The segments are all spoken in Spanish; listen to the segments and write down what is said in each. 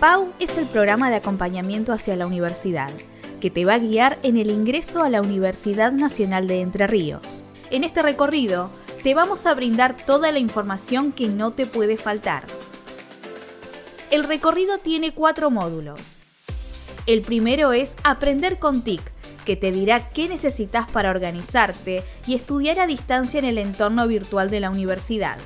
PAU es el programa de acompañamiento hacia la universidad, que te va a guiar en el ingreso a la Universidad Nacional de Entre Ríos. En este recorrido, te vamos a brindar toda la información que no te puede faltar. El recorrido tiene cuatro módulos. El primero es Aprender con TIC, que te dirá qué necesitas para organizarte y estudiar a distancia en el entorno virtual de la universidad.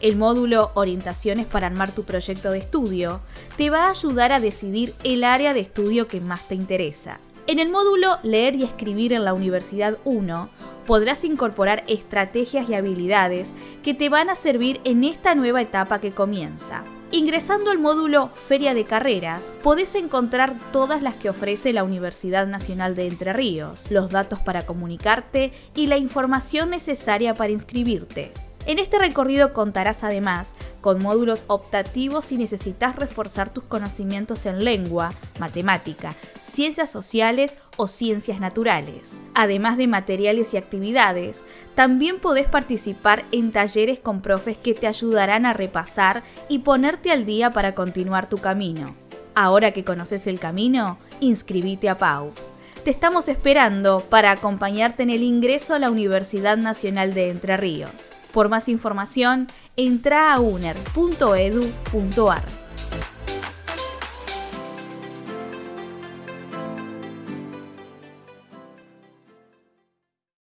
El módulo Orientaciones para armar tu proyecto de estudio te va a ayudar a decidir el área de estudio que más te interesa. En el módulo Leer y Escribir en la Universidad 1 podrás incorporar estrategias y habilidades que te van a servir en esta nueva etapa que comienza. Ingresando al módulo Feria de Carreras, podés encontrar todas las que ofrece la Universidad Nacional de Entre Ríos, los datos para comunicarte y la información necesaria para inscribirte. En este recorrido contarás además con módulos optativos si necesitas reforzar tus conocimientos en lengua, matemática, ciencias sociales o ciencias naturales. Además de materiales y actividades, también podés participar en talleres con profes que te ayudarán a repasar y ponerte al día para continuar tu camino. Ahora que conoces el camino, inscribite a PAU. Te estamos esperando para acompañarte en el ingreso a la Universidad Nacional de Entre Ríos. Por más información, entra a uner.edu.ar.